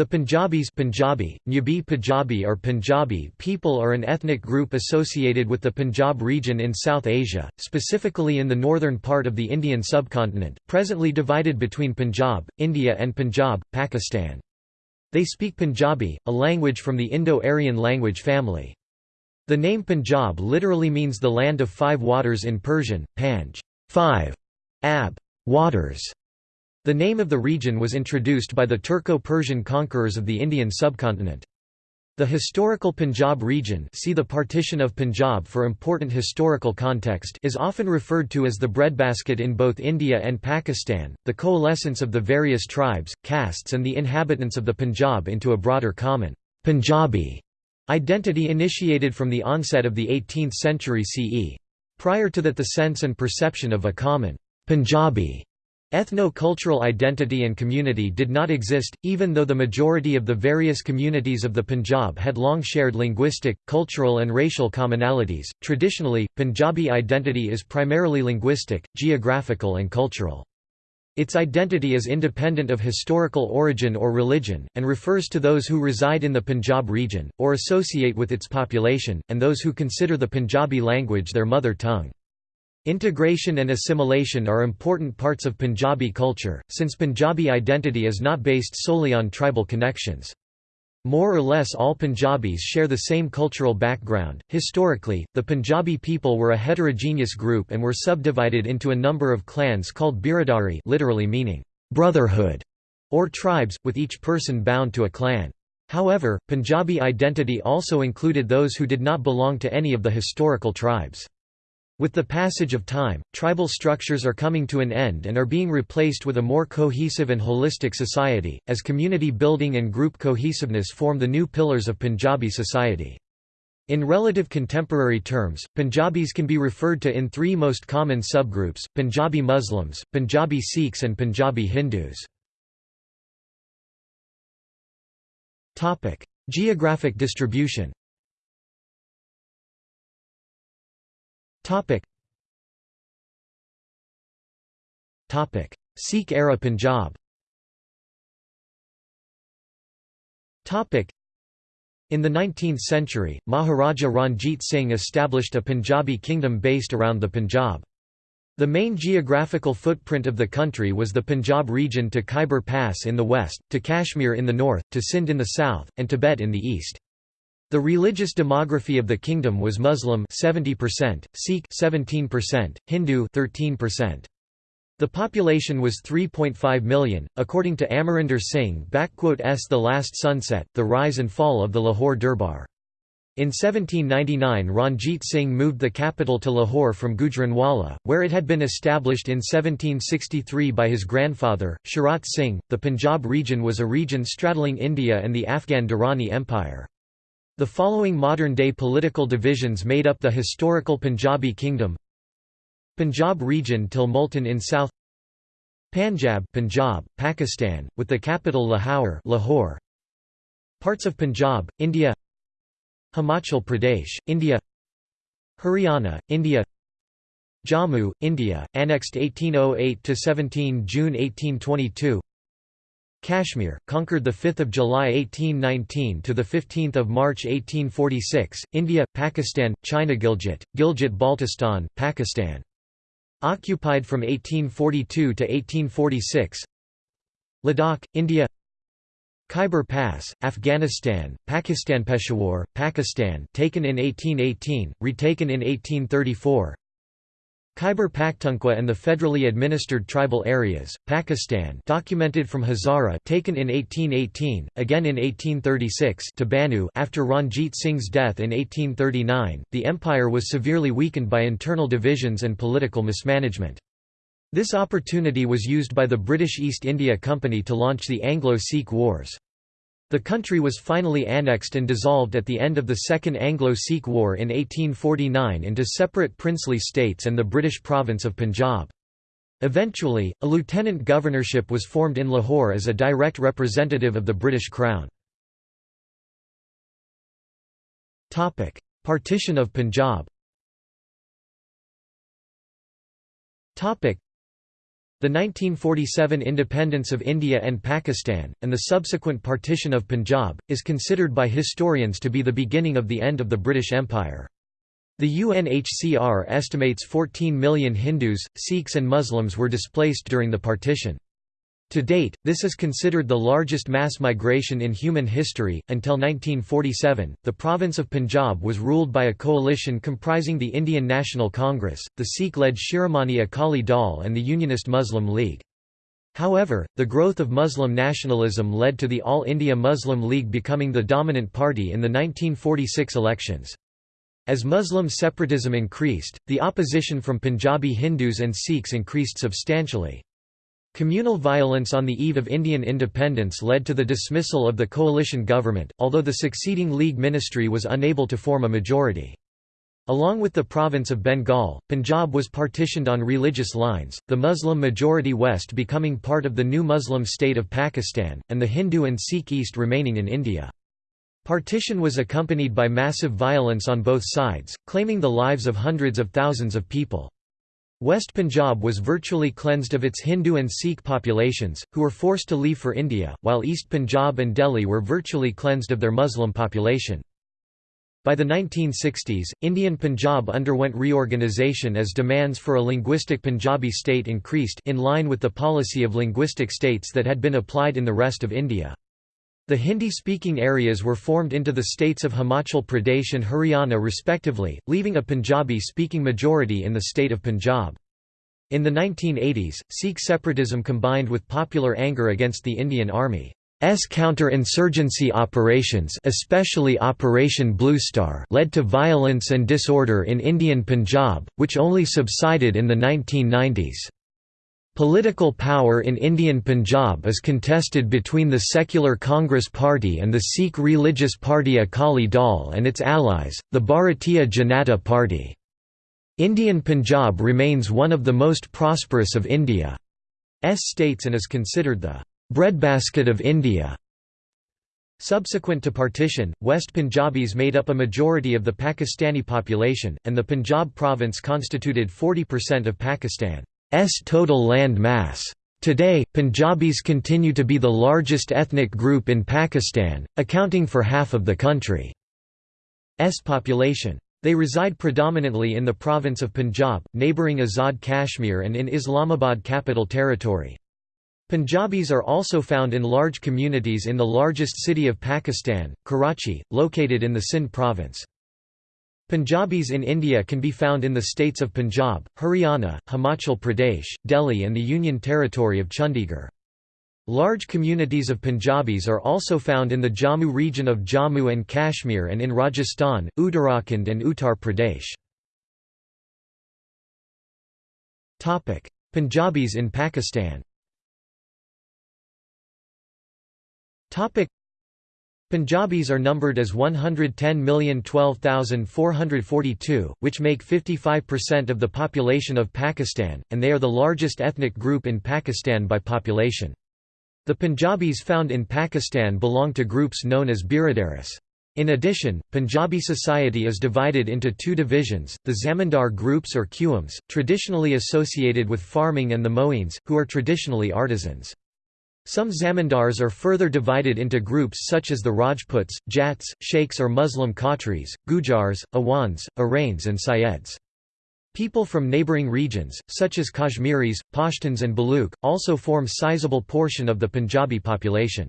The Punjabis Punjabi, Nyabi Punjabi or Punjabi people are an ethnic group associated with the Punjab region in South Asia, specifically in the northern part of the Indian subcontinent, presently divided between Punjab, India and Punjab, Pakistan. They speak Punjabi, a language from the Indo-Aryan language family. The name Punjab literally means the land of five waters in Persian, Panj five, Ab waters, the name of the region was introduced by the Turco-Persian conquerors of the Indian subcontinent. The historical Punjab region see the partition of Punjab for important historical context is often referred to as the breadbasket in both India and Pakistan, the coalescence of the various tribes, castes and the inhabitants of the Punjab into a broader common Punjabi identity initiated from the onset of the 18th century CE. Prior to that the sense and perception of a common Punjabi Ethno-cultural identity and community did not exist, even though the majority of the various communities of the Punjab had long shared linguistic, cultural and racial commonalities. Traditionally, Punjabi identity is primarily linguistic, geographical and cultural. Its identity is independent of historical origin or religion, and refers to those who reside in the Punjab region, or associate with its population, and those who consider the Punjabi language their mother tongue. Integration and assimilation are important parts of Punjabi culture, since Punjabi identity is not based solely on tribal connections. More or less all Punjabis share the same cultural background. Historically, the Punjabi people were a heterogeneous group and were subdivided into a number of clans called biradari, literally meaning brotherhood, or tribes, with each person bound to a clan. However, Punjabi identity also included those who did not belong to any of the historical tribes. With the passage of time, tribal structures are coming to an end and are being replaced with a more cohesive and holistic society, as community building and group cohesiveness form the new pillars of Punjabi society. In relative contemporary terms, Punjabis can be referred to in three most common subgroups, Punjabi Muslims, Punjabi Sikhs and Punjabi Hindus. Geographic distribution Topic. Topic. Sikh-era Punjab Topic. In the 19th century, Maharaja Ranjit Singh established a Punjabi kingdom based around the Punjab. The main geographical footprint of the country was the Punjab region to Khyber Pass in the west, to Kashmir in the north, to Sindh in the south, and Tibet in the east. The religious demography of the kingdom was Muslim 70%, Sikh 17%, Hindu 13%. The population was 3.5 million, according to Amarinder Singh S. The Last Sunset, The Rise and Fall of the Lahore Durbar. In 1799 Ranjit Singh moved the capital to Lahore from Gujranwala, where it had been established in 1763 by his grandfather, Charat Singh. The Punjab region was a region straddling India and the Afghan Durrani Empire. The following modern-day political divisions made up the historical Punjabi kingdom. Punjab region till Multan in south. Panjab Punjab, Pakistan, with the capital Lahore, Lahore. Parts of Punjab, India. Himachal Pradesh, India. Haryana, India. Jammu, India, annexed 1808–17 June 1822 Kashmir, conquered 5 July 1819 to 15 March 1846, India, Pakistan, China Gilgit, Gilgit-Baltistan, Pakistan. Occupied from 1842 to 1846 Ladakh, India. Khyber Pass, Afghanistan, Pakistan Peshawar, Pakistan taken in 1818, retaken in 1834 Khyber Pakhtunkhwa and the federally administered tribal areas, Pakistan documented from Hazara taken in 1818, again in 1836 to Banu after Ranjit Singh's death in 1839, the empire was severely weakened by internal divisions and political mismanagement. This opportunity was used by the British East India Company to launch the Anglo-Sikh Wars. The country was finally annexed and dissolved at the end of the Second Anglo-Sikh War in 1849 into separate princely states and the British province of Punjab. Eventually, a lieutenant governorship was formed in Lahore as a direct representative of the British Crown. Partition of Punjab The 1947 independence of India and Pakistan, and the subsequent partition of Punjab, is considered by historians to be the beginning of the end of the British Empire. The UNHCR estimates 14 million Hindus, Sikhs and Muslims were displaced during the partition. To date, this is considered the largest mass migration in human history. Until 1947, the province of Punjab was ruled by a coalition comprising the Indian National Congress, the Sikh led Shiromani Akali Dal, and the Unionist Muslim League. However, the growth of Muslim nationalism led to the All India Muslim League becoming the dominant party in the 1946 elections. As Muslim separatism increased, the opposition from Punjabi Hindus and Sikhs increased substantially. Communal violence on the eve of Indian independence led to the dismissal of the coalition government, although the succeeding League ministry was unable to form a majority. Along with the province of Bengal, Punjab was partitioned on religious lines, the Muslim-majority West becoming part of the new Muslim state of Pakistan, and the Hindu and Sikh East remaining in India. Partition was accompanied by massive violence on both sides, claiming the lives of hundreds of thousands of people. West Punjab was virtually cleansed of its Hindu and Sikh populations, who were forced to leave for India, while East Punjab and Delhi were virtually cleansed of their Muslim population. By the 1960s, Indian Punjab underwent reorganisation as demands for a linguistic Punjabi state increased in line with the policy of linguistic states that had been applied in the rest of India. The Hindi-speaking areas were formed into the states of Himachal Pradesh and Haryana respectively, leaving a Punjabi-speaking majority in the state of Punjab. In the 1980s, Sikh separatism combined with popular anger against the Indian Army. S counter-insurgency operations especially Operation Bluestar led to violence and disorder in Indian Punjab, which only subsided in the 1990s. Political power in Indian Punjab is contested between the secular Congress Party and the Sikh religious party Akali Dal and its allies, the Bharatiya Janata Party. Indian Punjab remains one of the most prosperous of India's states and is considered the breadbasket of India. Subsequent to partition, West Punjabis made up a majority of the Pakistani population, and the Punjab province constituted 40% of Pakistan. Total land mass. Today, Punjabis continue to be the largest ethnic group in Pakistan, accounting for half of the country's population. They reside predominantly in the province of Punjab, neighbouring Azad Kashmir and in Islamabad Capital Territory. Punjabis are also found in large communities in the largest city of Pakistan, Karachi, located in the Sindh province. Punjabis in India can be found in the states of Punjab, Haryana, Himachal Pradesh, Delhi and the Union Territory of Chandigarh. Large communities of Punjabis are also found in the Jammu region of Jammu and Kashmir and in Rajasthan, Uttarakhand and Uttar Pradesh. Punjabis in Pakistan Punjabis are numbered as 110,012,442, which make 55% of the population of Pakistan, and they are the largest ethnic group in Pakistan by population. The Punjabis found in Pakistan belong to groups known as Biradaris. In addition, Punjabi society is divided into two divisions, the Zamindar groups or Qums, traditionally associated with farming and the Moeens, who are traditionally artisans. Some zamindars are further divided into groups such as the Rajputs, Jats, Sheikhs or Muslim Khatris, Gujars, Awans, Arains and Syeds. People from neighbouring regions, such as Kashmiris, Pashtuns and Baluch, also form sizable portion of the Punjabi population.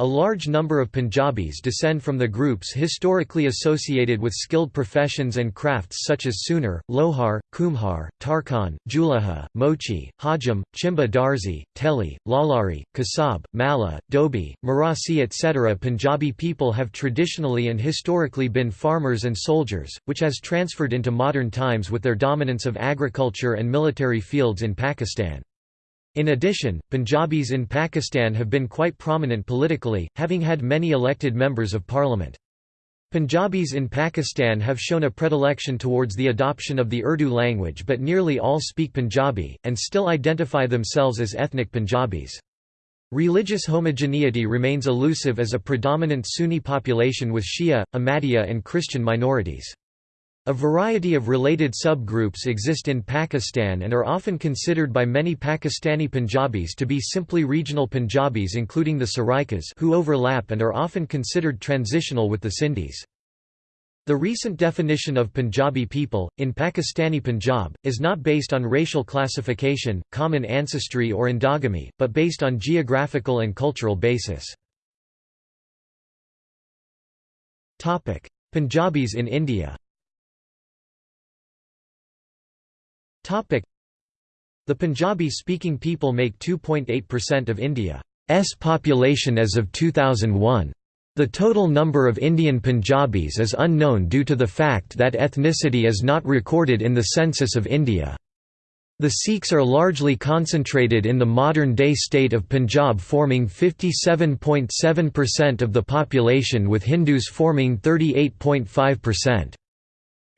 A large number of Punjabis descend from the groups historically associated with skilled professions and crafts such as Sunar, Lohar, Kumhar, Tarkhan, Julaha, Mochi, Hajam, Chimba Darzi, Teli, Lalari, Kasab, Mala, Dobi, Marasi etc. Punjabi people have traditionally and historically been farmers and soldiers, which has transferred into modern times with their dominance of agriculture and military fields in Pakistan. In addition, Punjabis in Pakistan have been quite prominent politically, having had many elected members of parliament. Punjabis in Pakistan have shown a predilection towards the adoption of the Urdu language but nearly all speak Punjabi, and still identify themselves as ethnic Punjabis. Religious homogeneity remains elusive as a predominant Sunni population with Shia, Ahmadiyya and Christian minorities. A variety of related subgroups exist in Pakistan and are often considered by many Pakistani Punjabis to be simply regional Punjabis including the Saraikas who overlap and are often considered transitional with the Sindhis. The recent definition of Punjabi people, in Pakistani Punjab, is not based on racial classification, common ancestry or endogamy, but based on geographical and cultural basis. Punjabis in India The Punjabi-speaking people make 2.8% of India's population as of 2001. The total number of Indian Punjabis is unknown due to the fact that ethnicity is not recorded in the census of India. The Sikhs are largely concentrated in the modern-day state of Punjab forming 57.7% of the population with Hindus forming 38.5%.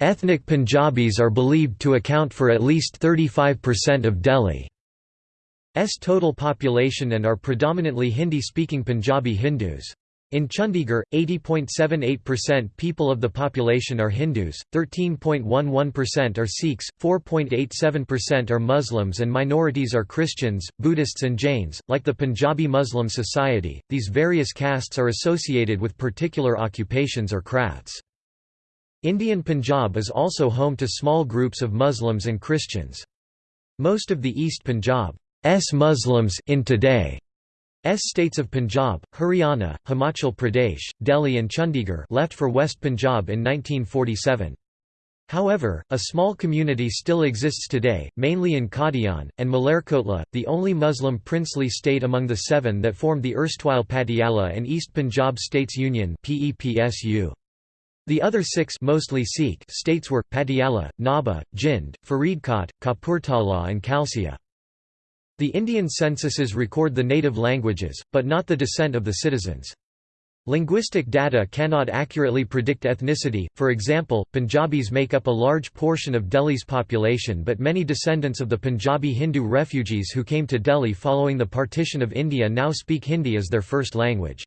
Ethnic Punjabis are believed to account for at least 35% of Delhi's total population and are predominantly Hindi-speaking Punjabi Hindus. In Chandigarh, 80.78% people of the population are Hindus, 13.11% are Sikhs, 4.87% are Muslims, and minorities are Christians, Buddhists, and Jains. Like the Punjabi Muslim Society, these various castes are associated with particular occupations or crafts. Indian Punjab is also home to small groups of Muslims and Christians. Most of the East Punjab's Muslims in today S states of Punjab, Haryana, Himachal Pradesh, Delhi and Chandigarh left for West Punjab in 1947. However, a small community still exists today, mainly in Qadian, and Malerkotla, the only Muslim princely state among the seven that formed the erstwhile Patiala and East Punjab States Union PEPSU. The other six mostly Sikh states were, Patiala, Nabha, Jind, Faridkot, Kapurthala and Kalsia. The Indian censuses record the native languages, but not the descent of the citizens. Linguistic data cannot accurately predict ethnicity, for example, Punjabis make up a large portion of Delhi's population but many descendants of the Punjabi Hindu refugees who came to Delhi following the partition of India now speak Hindi as their first language.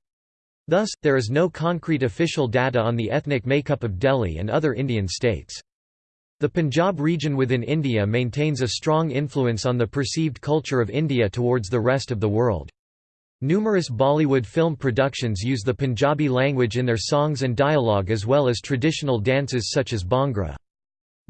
Thus, there is no concrete official data on the ethnic makeup of Delhi and other Indian states. The Punjab region within India maintains a strong influence on the perceived culture of India towards the rest of the world. Numerous Bollywood film productions use the Punjabi language in their songs and dialogue as well as traditional dances such as Bhangra.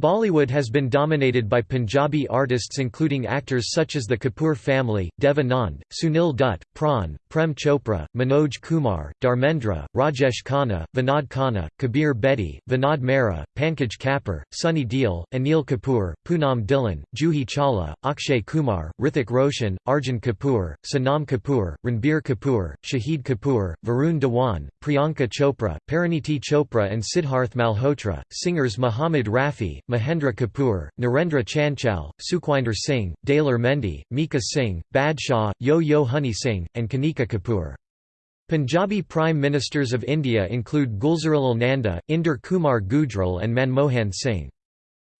Bollywood has been dominated by Punjabi artists including actors such as the Kapoor family, Dev Anand, Sunil Dutt, Pran, Prem Chopra, Manoj Kumar, Dharmendra, Rajesh Khanna, Vinod Khanna, Kabir Bedi, Vinod Mehra, Pankaj Kapoor, Sunny Deol, Anil Kapoor, Poonam Dhillon, Juhi Chawla, Akshay Kumar, Hrithik Roshan, Arjun Kapoor, Sonam Kapoor, Ranbir Kapoor, Shahid Kapoor, Varun Dhawan, Priyanka Chopra, Parineeti Chopra and Sidharth Malhotra, singers Muhammad Rafi, Mahendra Kapoor, Narendra Chanchal, Sukhwinder Singh, Daler Mehndi, Mika Singh, Badshah, Yo-Yo Honey Singh, and Kanika Kapoor. Punjabi Prime Ministers of India include Gulzarilal Nanda, Inder Kumar Gujral and Manmohan Singh.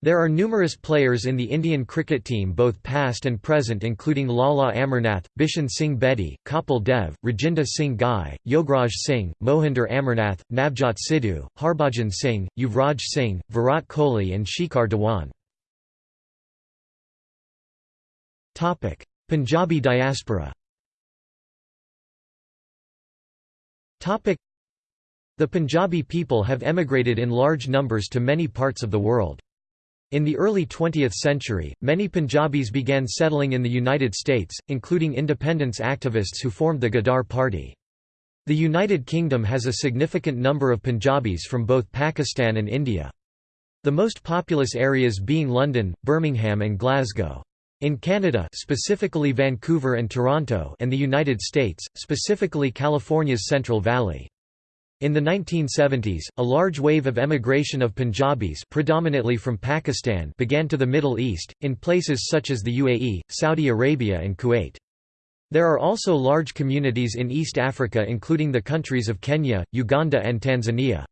There are numerous players in the Indian cricket team both past and present including Lala Amarnath, Bishan Singh Bedi, Kapil Dev, Rajinder Singh Ghai, Yograj Singh, Mohinder Amarnath, Navjot Sidhu, Harbhajan Singh, Yuvraj Singh, Virat Kohli and Shikhar Dhawan. Punjabi diaspora The Punjabi people have emigrated in large numbers to many parts of the world. In the early 20th century, many Punjabis began settling in the United States, including independence activists who formed the Ghadar Party. The United Kingdom has a significant number of Punjabis from both Pakistan and India. The most populous areas being London, Birmingham and Glasgow. In Canada specifically Vancouver and Toronto and the United States, specifically California's Central Valley. In the 1970s, a large wave of emigration of Punjabis predominantly from Pakistan began to the Middle East, in places such as the UAE, Saudi Arabia and Kuwait. There are also large communities in East Africa including the countries of Kenya, Uganda and Tanzania.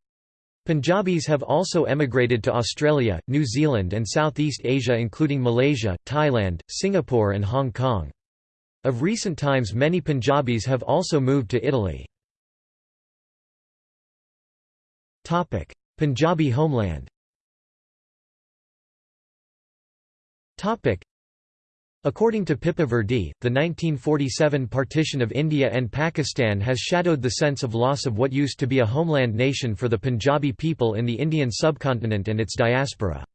Punjabis have also emigrated to Australia, New Zealand and Southeast Asia including Malaysia, Thailand, Singapore and Hong Kong. Of recent times many Punjabis have also moved to Italy. Punjabi homeland Topic: According to Pippa Virdee, the 1947 partition of India and Pakistan has shadowed the sense of loss of what used to be a homeland nation for the Punjabi people in the Indian subcontinent and its diaspora.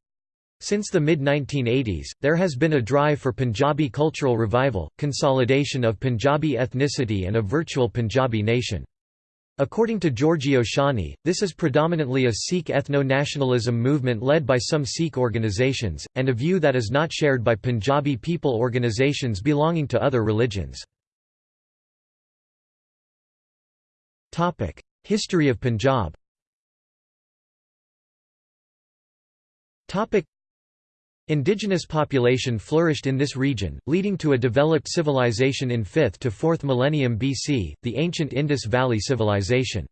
Since the mid-1980s, there has been a drive for Punjabi cultural revival, consolidation of Punjabi ethnicity and a virtual Punjabi nation. According to Giorgio Shani, this is predominantly a Sikh ethno-nationalism movement led by some Sikh organizations, and a view that is not shared by Punjabi people organizations belonging to other religions. History of Punjab Indigenous population flourished in this region, leading to a developed civilization in 5th to 4th millennium BC, the ancient Indus Valley Civilization.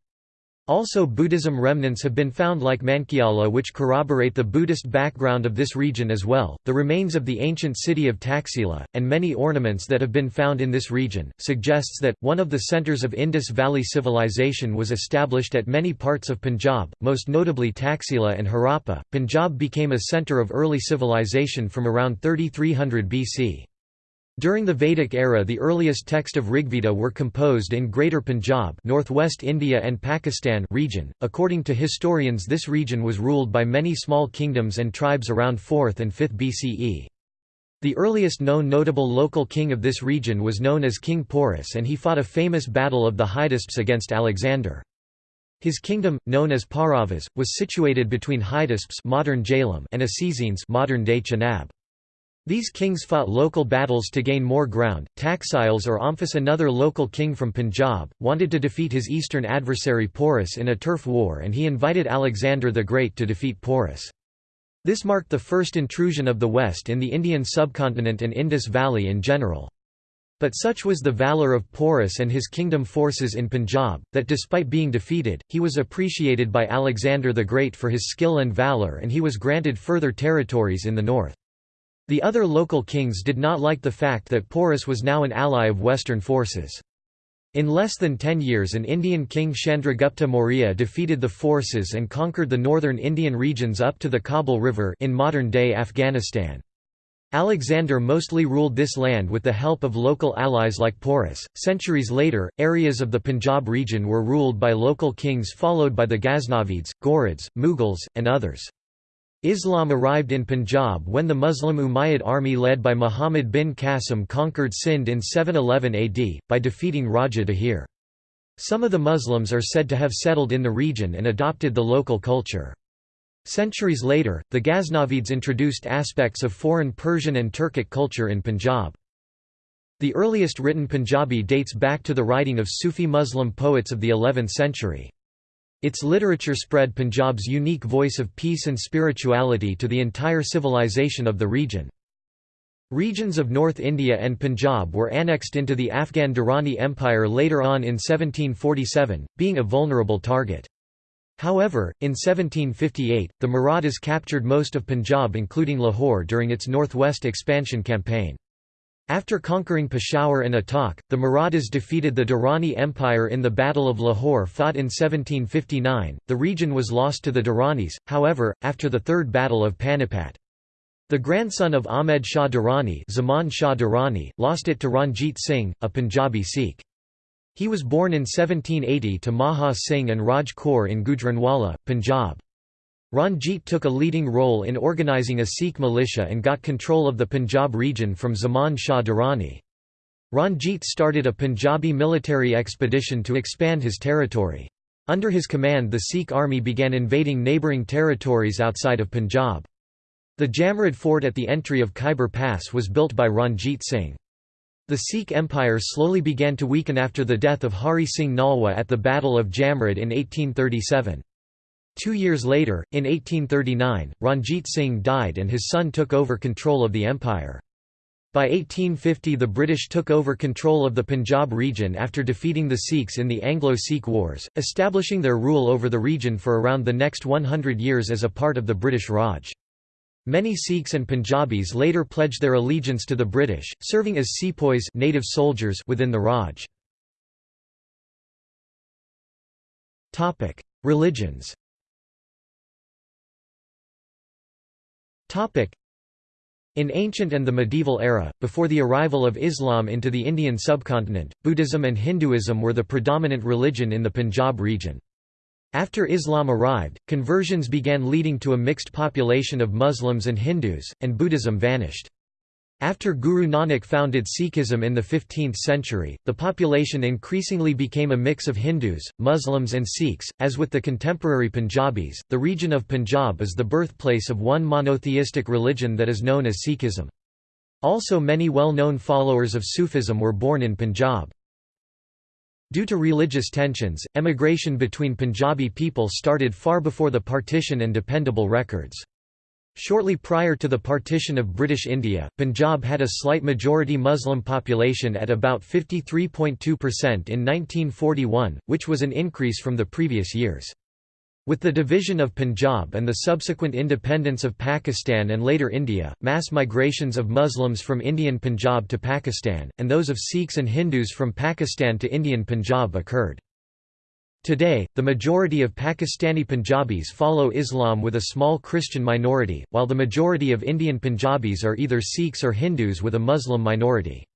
Also Buddhism remnants have been found like Mankiala which corroborate the Buddhist background of this region as well. The remains of the ancient city of Taxila, and many ornaments that have been found in this region, suggests that, one of the centers of Indus Valley civilization was established at many parts of Punjab, most notably Taxila and Harappa. Punjab became a center of early civilization from around 3300 BC. During the Vedic era the earliest text of Rigveda were composed in Greater Punjab northwest India and Pakistan region. .According to historians this region was ruled by many small kingdoms and tribes around 4th and 5th BCE. The earliest known notable local king of this region was known as King Porus and he fought a famous battle of the Hydaspes against Alexander. His kingdom, known as Pauravas, was situated between Hydaspes modern Jhelum and Acesines modern-day Chenab. These kings fought local battles to gain more ground. Taxiles or Omphis, another local king from Punjab, wanted to defeat his eastern adversary Porus in a turf war and he invited Alexander the Great to defeat Porus. This marked the first intrusion of the West in the Indian subcontinent and Indus Valley in general. But such was the valour of Porus and his kingdom forces in Punjab, that despite being defeated, he was appreciated by Alexander the Great for his skill and valour and he was granted further territories in the north. The other local kings did not like the fact that Porus was now an ally of Western forces. In less than ten years an Indian king Chandragupta Maurya defeated the forces and conquered the northern Indian regions up to the Kabul River in modern-day Afghanistan. Alexander mostly ruled this land with the help of local allies like Porus. Centuries later, areas of the Punjab region were ruled by local kings followed by the Ghaznavids, Ghurids, Mughals, and others. Islam arrived in Punjab when the Muslim Umayyad army led by Muhammad bin Qasim conquered Sindh in 711 AD, by defeating Raja Dahir. Some of the Muslims are said to have settled in the region and adopted the local culture. Centuries later, the Ghaznavids introduced aspects of foreign Persian and Turkic culture in Punjab. The earliest written Punjabi dates back to the writing of Sufi Muslim poets of the 11th century. Its literature spread Punjab's unique voice of peace and spirituality to the entire civilization of the region. Regions of North India and Punjab were annexed into the Afghan Durrani Empire later on in 1747, being a vulnerable target. However, in 1758, the Marathas captured most of Punjab including Lahore during its northwest expansion campaign. After conquering Peshawar and Attock, the Marathas defeated the Durrani Empire in the Battle of Lahore fought in 1759. The region was lost to the Durranis, however, after the Third Battle of Panipat. The grandson of Ahmed Shah Durrani, Zaman Shah Durrani lost it to Ranjit Singh, a Punjabi Sikh. He was born in 1780 to Maha Singh and Raj Kaur in Gujranwala, Punjab. Ranjit took a leading role in organizing a Sikh militia and got control of the Punjab region from Zaman Shah Durrani. Ranjit started a Punjabi military expedition to expand his territory. Under his command the Sikh army began invading neighbouring territories outside of Punjab. The Jamrud fort at the entry of Khyber Pass was built by Ranjit Singh. The Sikh empire slowly began to weaken after the death of Hari Singh Nalwa at the Battle of Jamrud in 1837. Two years later, in 1839, Ranjit Singh died and his son took over control of the empire. By 1850 the British took over control of the Punjab region after defeating the Sikhs in the Anglo-Sikh Wars, establishing their rule over the region for around the next 100 years as a part of the British Raj. Many Sikhs and Punjabis later pledged their allegiance to the British, serving as sepoys native soldiers within the Raj. Religions In ancient and the medieval era, before the arrival of Islam into the Indian subcontinent, Buddhism and Hinduism were the predominant religion in the Punjab region. After Islam arrived, conversions began leading to a mixed population of Muslims and Hindus, and Buddhism vanished. After Guru Nanak founded Sikhism in the 15th century, the population increasingly became a mix of Hindus, Muslims and Sikhs. As with the contemporary Punjabis, the region of Punjab is the birthplace of one monotheistic religion that is known as Sikhism. Also many well-known followers of Sufism were born in Punjab. Due to religious tensions, emigration between Punjabi people started far before the partition and dependable records. Shortly prior to the partition of British India, Punjab had a slight majority Muslim population at about 53.2% in 1941, which was an increase from the previous years. With the division of Punjab and the subsequent independence of Pakistan and later India, mass migrations of Muslims from Indian Punjab to Pakistan, and those of Sikhs and Hindus from Pakistan to Indian Punjab occurred. Today, the majority of Pakistani Punjabis follow Islam with a small Christian minority, while the majority of Indian Punjabis are either Sikhs or Hindus with a Muslim minority.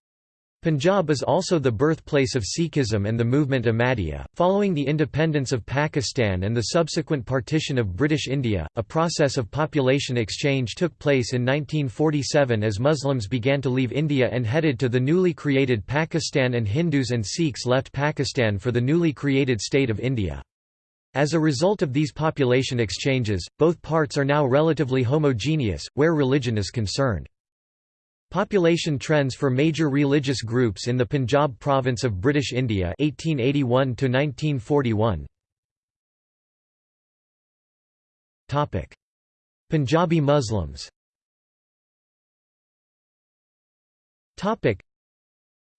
Punjab is also the birthplace of Sikhism and the movement Ahmadiyya. Following the independence of Pakistan and the subsequent partition of British India, a process of population exchange took place in 1947 as Muslims began to leave India and headed to the newly created Pakistan and Hindus and Sikhs left Pakistan for the newly created state of India. As a result of these population exchanges, both parts are now relatively homogeneous, where religion is concerned. Population trends for major religious groups in the Punjab province of British India 1881 to 1941 Topic. Punjabi Muslims. Topic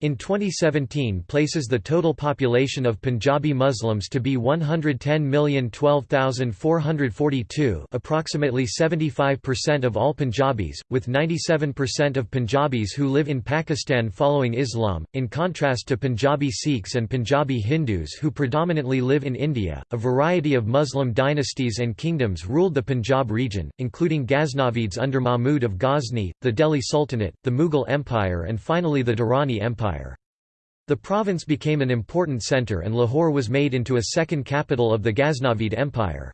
in 2017 places the total population of Punjabi Muslims to be 110,012,442 approximately 75% of all Punjabis, with 97% of Punjabis who live in Pakistan following Islam, in contrast to Punjabi Sikhs and Punjabi Hindus who predominantly live in India. A variety of Muslim dynasties and kingdoms ruled the Punjab region, including Ghaznavids under Mahmud of Ghazni, the Delhi Sultanate, the Mughal Empire and finally the Durrani Empire. Empire. The province became an important centre and Lahore was made into a second capital of the Ghaznavid Empire.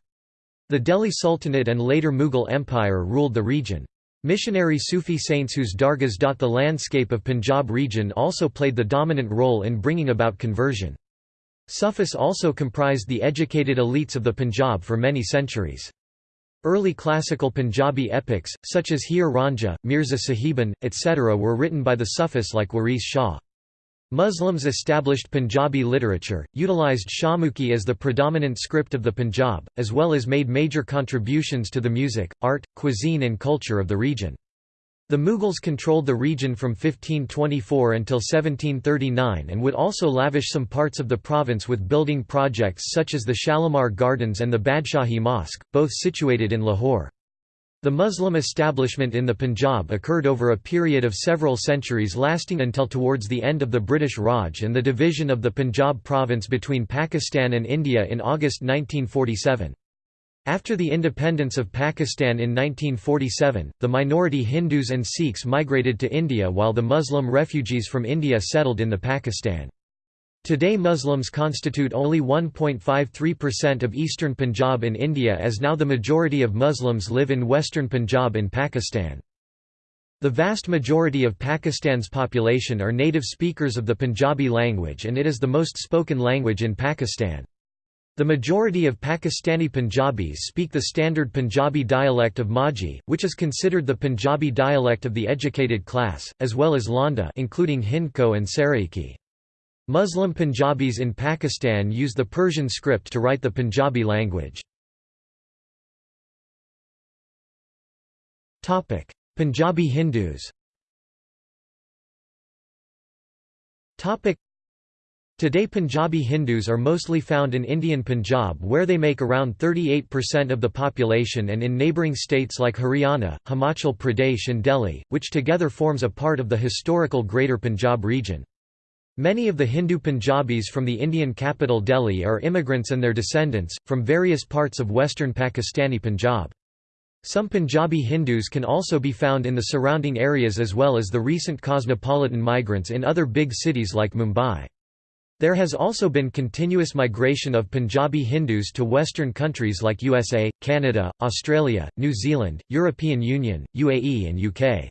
The Delhi Sultanate and later Mughal Empire ruled the region. Missionary Sufi saints whose dargahs dot the landscape of Punjab region also played the dominant role in bringing about conversion. Sufis also comprised the educated elites of the Punjab for many centuries. Early classical Punjabi epics, such as Heer Ranjha, Mirza Sahiban, etc. were written by the Sufis like Waris Shah. Muslims established Punjabi literature, utilized Shahmukhi as the predominant script of the Punjab, as well as made major contributions to the music, art, cuisine and culture of the region. The Mughals controlled the region from 1524 until 1739 and would also lavish some parts of the province with building projects such as the Shalimar Gardens and the Badshahi Mosque, both situated in Lahore. The Muslim establishment in the Punjab occurred over a period of several centuries lasting until towards the end of the British Raj and the division of the Punjab province between Pakistan and India in August 1947. After the independence of Pakistan in 1947, the minority Hindus and Sikhs migrated to India while the Muslim refugees from India settled in the Pakistan. Today Muslims constitute only 1.53% of eastern Punjab in India as now the majority of Muslims live in western Punjab in Pakistan. The vast majority of Pakistan's population are native speakers of the Punjabi language and it is the most spoken language in Pakistan. The majority of Pakistani Punjabis speak the standard Punjabi dialect of Majhi, which is considered the Punjabi dialect of the educated class, as well as Lahnda including Hindko and Saraiki. Muslim Punjabis in Pakistan use the Persian script to write the Punjabi language. Punjabi Hindus Today Punjabi Hindus are mostly found in Indian Punjab where they make around 38% of the population and in neighbouring states like Haryana, Himachal Pradesh and Delhi, which together forms a part of the historical Greater Punjab region. Many of the Hindu Punjabis from the Indian capital Delhi are immigrants and their descendants, from various parts of western Pakistani Punjab. Some Punjabi Hindus can also be found in the surrounding areas as well as the recent cosmopolitan migrants in other big cities like Mumbai. There has also been continuous migration of Punjabi Hindus to Western countries like USA, Canada, Australia, New Zealand, European Union, UAE and UK.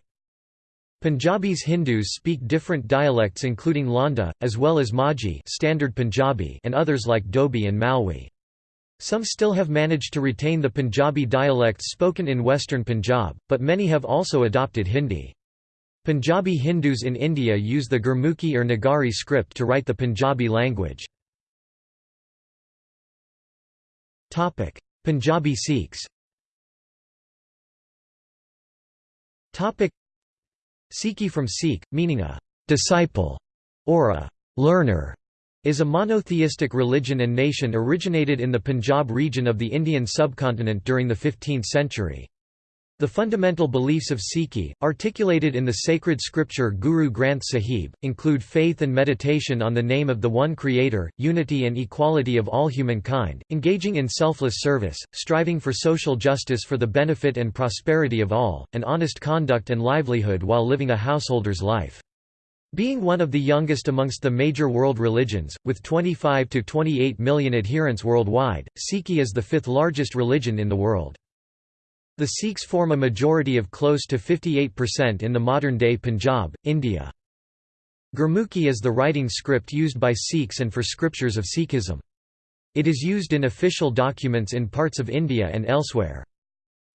Punjabis Hindus speak different dialects including Lahnda, as well as Majhi standard Punjabi and others like Doabi and Malwi. Some still have managed to retain the Punjabi dialects spoken in western Punjab, but many have also adopted Hindi. Punjabi Hindus in India use the Gurmukhi or Nagari script to write the Punjabi language. Punjabi Sikhs Sikhi from Sikh, meaning a disciple or a learner, is a monotheistic religion and nation originated in the Punjab region of the Indian subcontinent during the 15th century. The fundamental beliefs of Sikhi, articulated in the sacred scripture Guru Granth Sahib, include faith and meditation on the name of the One Creator, unity and equality of all humankind, engaging in selfless service, striving for social justice for the benefit and prosperity of all, and honest conduct and livelihood while living a householder's life. Being one of the youngest amongst the major world religions, with 25 to 28 million adherents worldwide, Sikhi is the fifth largest religion in the world. The Sikhs form a majority of close to 58% in the modern-day Punjab, India. Gurmukhi is the writing script used by Sikhs and for scriptures of Sikhism. It is used in official documents in parts of India and elsewhere.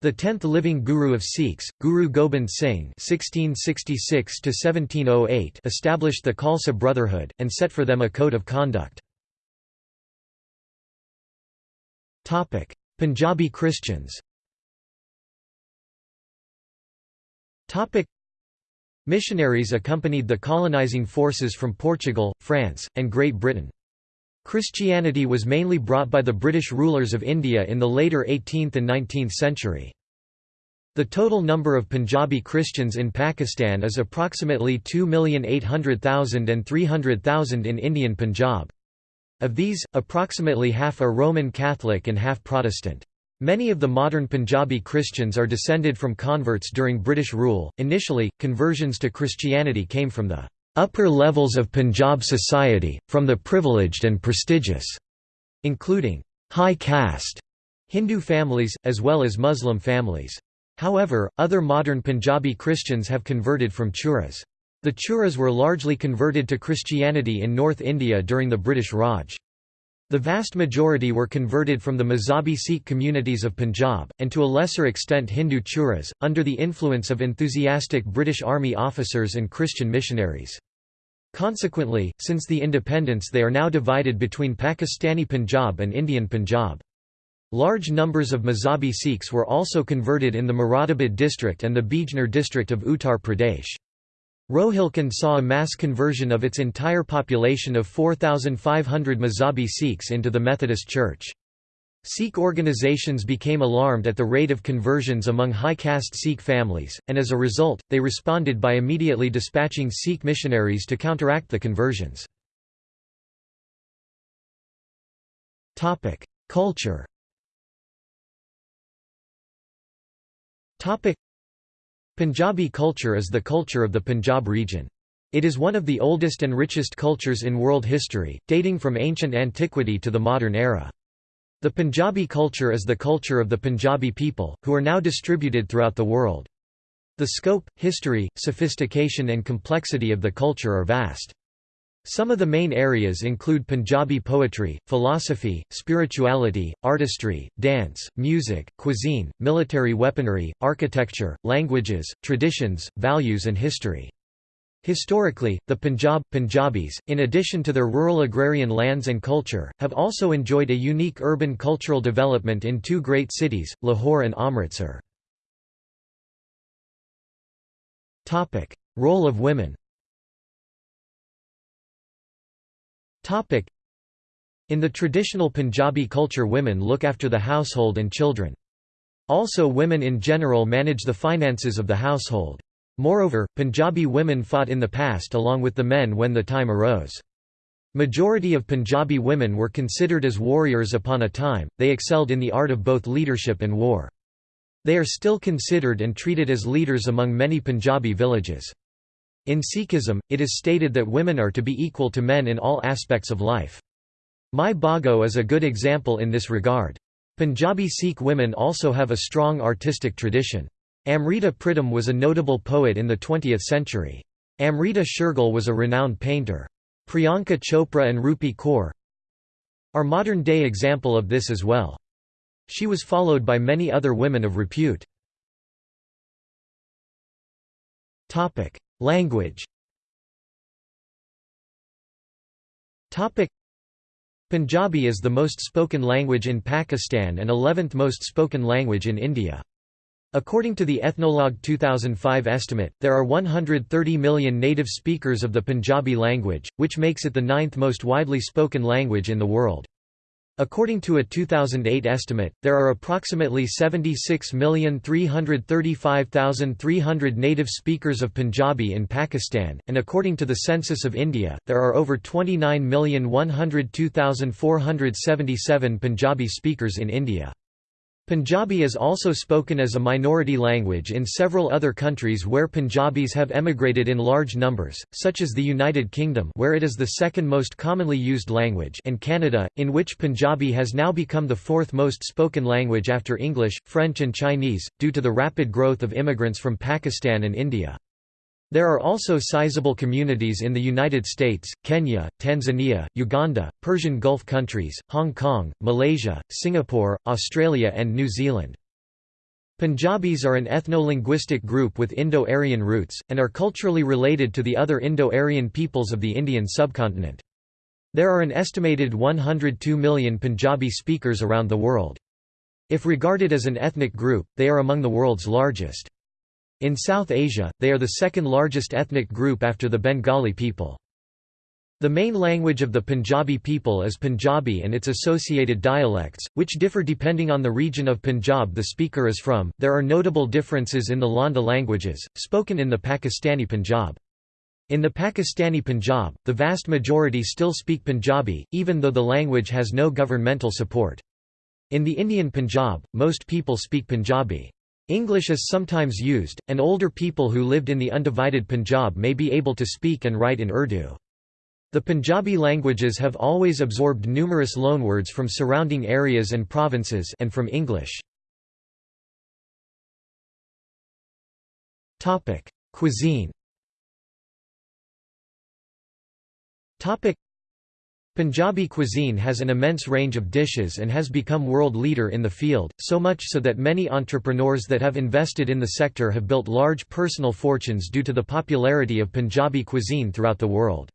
The tenth living Guru of Sikhs, Guru Gobind Singh (1666–1708), established the Khalsa Brotherhood and set for them a code of conduct. Topic: Punjabi Christians. Topic Missionaries accompanied the colonizing forces from Portugal, France, and Great Britain. Christianity was mainly brought by the British rulers of India in the later 18th and 19th century. The total number of Punjabi Christians in Pakistan is approximately 2,800,000 and 300,000 in Indian Punjab. Of these, approximately half are Roman Catholic and half Protestant. Many of the modern Punjabi Christians are descended from converts during British rule. Initially, conversions to Christianity came from the upper levels of Punjab society, from the privileged and prestigious, including high caste Hindu families, as well as Muslim families. However, other modern Punjabi Christians have converted from Churas. The Churas were largely converted to Christianity in North India during the British Raj. The vast majority were converted from the Mazhabi Sikh communities of Punjab, and to a lesser extent Hindu Churas, under the influence of enthusiastic British Army officers and Christian missionaries. Consequently, since the independence they are now divided between Pakistani Punjab and Indian Punjab. Large numbers of Mazhabi Sikhs were also converted in the Moradabad district and the Bijnor district of Uttar Pradesh. Rohilkhand saw a mass conversion of its entire population of 4,500 Mazhabi Sikhs into the Methodist Church. Sikh organizations became alarmed at the rate of conversions among high-caste Sikh families, and as a result, they responded by immediately dispatching Sikh missionaries to counteract the conversions. Culture Punjabi culture is the culture of the Punjab region. It is one of the oldest and richest cultures in world history, dating from ancient antiquity to the modern era. The Punjabi culture is the culture of the Punjabi people, who are now distributed throughout the world. The scope, history, sophistication and complexity of the culture are vast. Some of the main areas include Punjabi poetry, philosophy, spirituality, artistry, dance, music, cuisine, military weaponry, architecture, languages, traditions, values and history. Historically, the Punjab, Punjabis, in addition to their rural agrarian lands and culture, have also enjoyed a unique urban cultural development in two great cities, Lahore and Amritsar. Role of women In the traditional Punjabi culture women look after the household and children. Also women in general manage the finances of the household. Moreover, Punjabi women fought in the past along with the men when the time arose. Majority of Punjabi women were considered as warriors upon a time, they excelled in the art of both leadership and war. They are still considered and treated as leaders among many Punjabi villages. In Sikhism, it is stated that women are to be equal to men in all aspects of life. Mai Bhago is a good example in this regard. Punjabi Sikh women also have a strong artistic tradition. Amrita Pritam was a notable poet in the 20th century. Amrita Sher-Gil was a renowned painter. Priyanka Chopra and Rupi Kaur are modern-day example of this as well. She was followed by many other women of repute. Language Punjabi is the most spoken language in Pakistan and 11th most spoken language in India. According to the Ethnologue 2005 estimate, there are 130 million native speakers of the Punjabi language, which makes it the ninth most widely spoken language in the world. According to a 2008 estimate, there are approximately 76,335,300 native speakers of Punjabi in Pakistan, and according to the Census of India, there are over 29,102,477 Punjabi speakers in India. Punjabi is also spoken as a minority language in several other countries where Punjabis have emigrated in large numbers, such as the United Kingdom where it is the second most commonly used language and Canada, in which Punjabi has now become the fourth most spoken language after English, French and Chinese, due to the rapid growth of immigrants from Pakistan and India. There are also sizable communities in the United States, Kenya, Tanzania, Uganda, Persian Gulf countries, Hong Kong, Malaysia, Singapore, Australia and New Zealand. Punjabis are an ethno-linguistic group with Indo-Aryan roots, and are culturally related to the other Indo-Aryan peoples of the Indian subcontinent. There are an estimated 102 million Punjabi speakers around the world. If regarded as an ethnic group, they are among the world's largest. In South Asia, they are the second largest ethnic group after the Bengali people. The main language of the Punjabi people is Punjabi and its associated dialects, which differ depending on the region of Punjab the speaker is from. There are notable differences in the Lahnda languages, spoken in the Pakistani Punjab. In the Pakistani Punjab, the vast majority still speak Punjabi, even though the language has no governmental support. In the Indian Punjab, most people speak Punjabi. English is sometimes used, and older people who lived in the undivided Punjab may be able to speak and write in Urdu. The Punjabi languages have always absorbed numerous loanwords from surrounding areas and provinces and from English. Cuisine Punjabi cuisine has an immense range of dishes and has become world leader in the field, so much so that many entrepreneurs that have invested in the sector have built large personal fortunes due to the popularity of Punjabi cuisine throughout the world.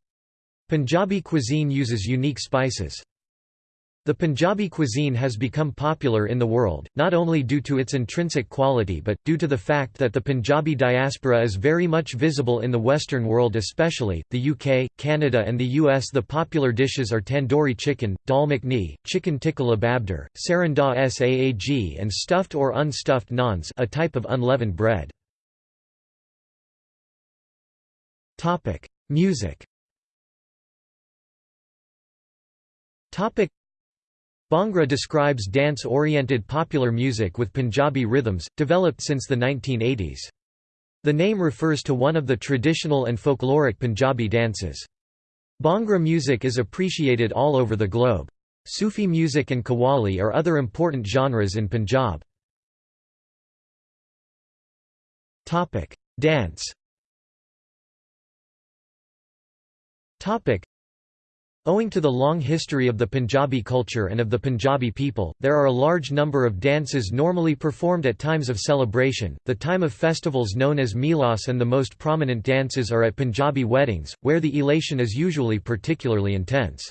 Punjabi cuisine uses unique spices. The Punjabi cuisine has become popular in the world, not only due to its intrinsic quality but, due to the fact that the Punjabi diaspora is very much visible in the Western world especially, the UK, Canada and the US The popular dishes are tandoori chicken, dal makhni, chicken tikka lababdar, sarson da saag and stuffed or unstuffed naans a type of unleavened bread. Music Bhangra describes dance-oriented popular music with Punjabi rhythms, developed since the 1980s. The name refers to one of the traditional and folkloric Punjabi dances. Bhangra music is appreciated all over the globe. Sufi music and qawwali are other important genres in Punjab. Dance Owing to the long history of the Punjabi culture and of the Punjabi people, there are a large number of dances normally performed at times of celebration, the time of festivals known as Melas and the most prominent dances are at Punjabi weddings, where the elation is usually particularly intense.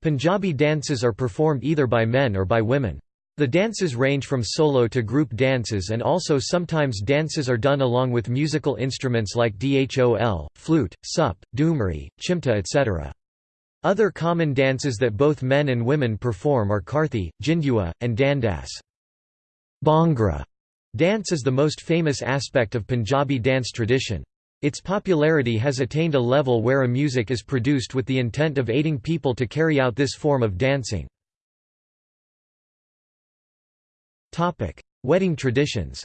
Punjabi dances are performed either by men or by women. The dances range from solo to group dances and also sometimes dances are done along with musical instruments like dhol, flute, sup, dhumri, chimta etc. Other common dances that both men and women perform are Karthi, Jindua, and Dandas. Bhangra dance is the most famous aspect of Punjabi dance tradition. Its popularity has attained a level where a music is produced with the intent of aiding people to carry out this form of dancing. Wedding traditions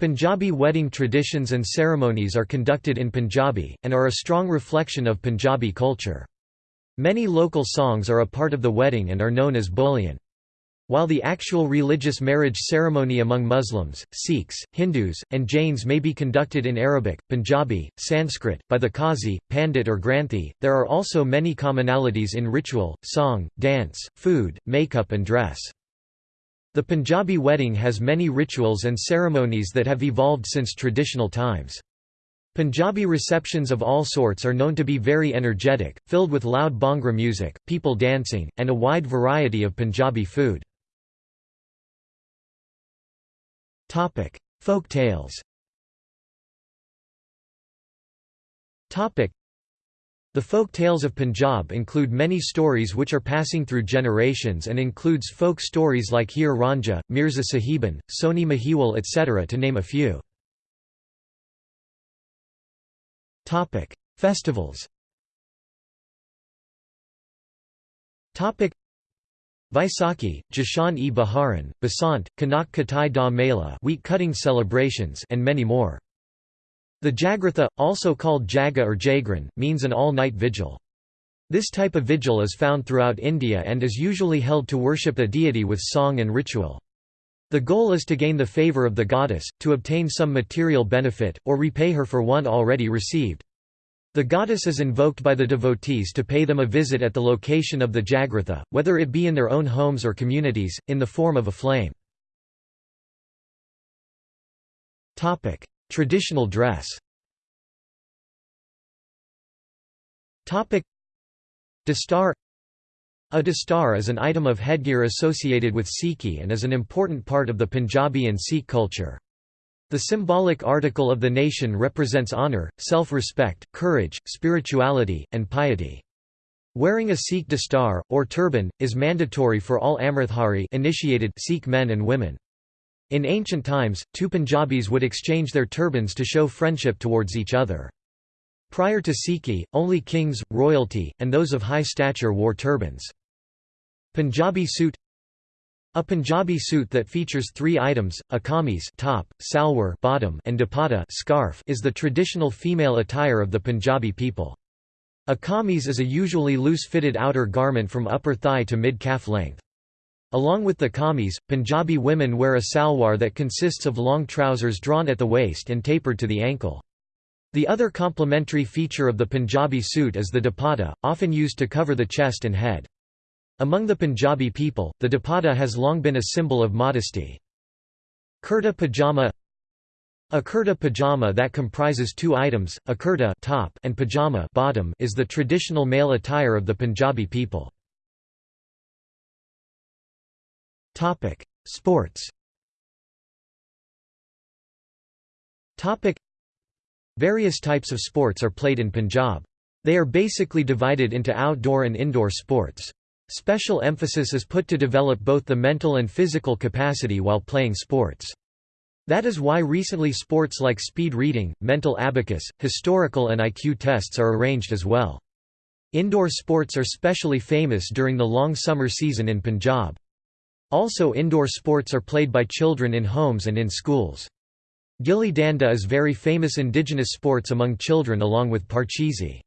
Punjabi wedding traditions and ceremonies are conducted in Punjabi, and are a strong reflection of Punjabi culture. Many local songs are a part of the wedding and are known as boliyan. While the actual religious marriage ceremony among Muslims, Sikhs, Hindus, and Jains may be conducted in Arabic, Punjabi, Sanskrit, by the Qazi, Pandit or Granthi, there are also many commonalities in ritual, song, dance, food, makeup and dress. The Punjabi wedding has many rituals and ceremonies that have evolved since traditional times. Punjabi receptions of all sorts are known to be very energetic, filled with loud bhangra music, people dancing, and a wide variety of Punjabi food. Folk tales the folk tales of Punjab include many stories which are passing through generations and includes folk stories like Heer Ranjha, Mirza Sahiban, Soni Mahiwal etc. to name a few. Festivals Vaisakhi, Jashan-e Baharan, Basant, Kanak Katai da Mela wheat cutting celebrations and many more. The Jagratha, also called Jaga or Jagran, means an all-night vigil. This type of vigil is found throughout India and is usually held to worship a deity with song and ritual. The goal is to gain the favour of the goddess, to obtain some material benefit, or repay her for one already received. The goddess is invoked by the devotees to pay them a visit at the location of the Jagratha, whether it be in their own homes or communities, in the form of a flame. Traditional dress Dastar A dastar is an item of headgear associated with Sikhi and is an important part of the Punjabi and Sikh culture. The symbolic article of the nation represents honor, self-respect, courage, spirituality, and piety. Wearing a Sikh dastar, or turban, is mandatory for all Amritdhari initiated Sikh men and women. In ancient times, two Punjabis would exchange their turbans to show friendship towards each other. Prior to Sikhi, only kings, royalty, and those of high stature wore turbans. Punjabi suit A Punjabi suit that features three items, a kameez top, salwar bottom, and dupatta scarf is the traditional female attire of the Punjabi people. A kameez is a usually loose-fitted outer garment from upper thigh to mid-calf length. Along with the kameez, Punjabi women wear a salwar that consists of long trousers drawn at the waist and tapered to the ankle. The other complementary feature of the Punjabi suit is the dupatta, often used to cover the chest and head. Among the Punjabi people, the dupatta has long been a symbol of modesty. Kurta pajama A kurta pajama that comprises two items, a kurta top and pajama bottom is the traditional male attire of the Punjabi people. Topic: Sports. Topic: Various types of sports are played in Punjab. They are basically divided into outdoor and indoor sports. Special emphasis is put to develop both the mental and physical capacity while playing sports. That is why recently sports like speed reading, mental abacus, historical and IQ tests are arranged as well. Indoor sports are specially famous during the long summer season in Punjab. Also indoor sports are played by children in homes and in schools. Gilli danda is very famous indigenous sports among children along with parcheesi.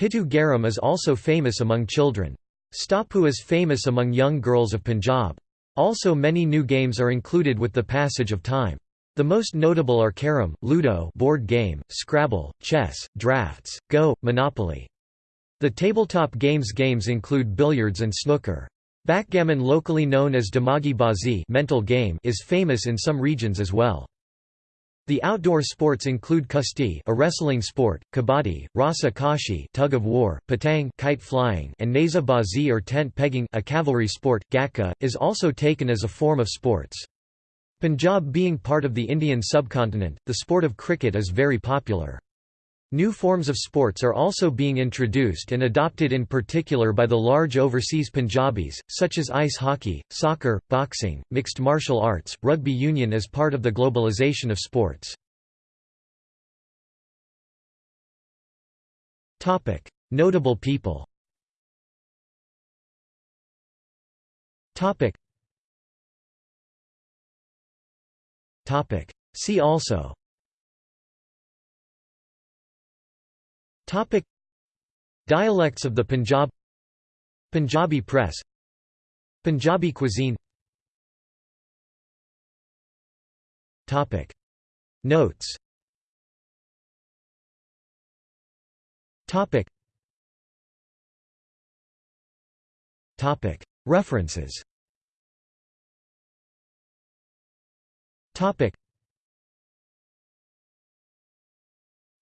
Pitu Garam is also famous among children. Stapu is famous among young girls of Punjab. Also many new games are included with the passage of time. The most notable are carom, ludo board game, Scrabble, chess, drafts, go, monopoly. The tabletop games games include billiards and snooker. Backgammon locally known as Dimagi Bazi mental game is famous in some regions as well. The outdoor sports include kusti, a wrestling sport, kabaddi, rasa kashi, tug of war, patang, kite flying, and naza bazi or tent pegging, a cavalry sport. Gatka is also taken as a form of sports. Punjab being part of the Indian subcontinent, the sport of cricket is very popular. New forms of sports are also being introduced and adopted in particular by the large overseas Punjabis, such as ice hockey, soccer, boxing, mixed martial arts, rugby union as part of the globalization of sports. Notable people. See also. Topic. Dialects of the Punjab Punjabi press Punjabi cuisine Topic. Notes Topic. Topic. References Topic.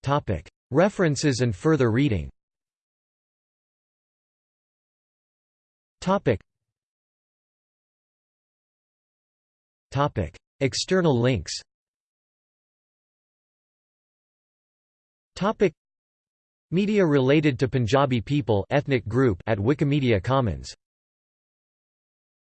Topic. References and further reading. External links. Media related to Punjabi people ethnic group at Wikimedia Commons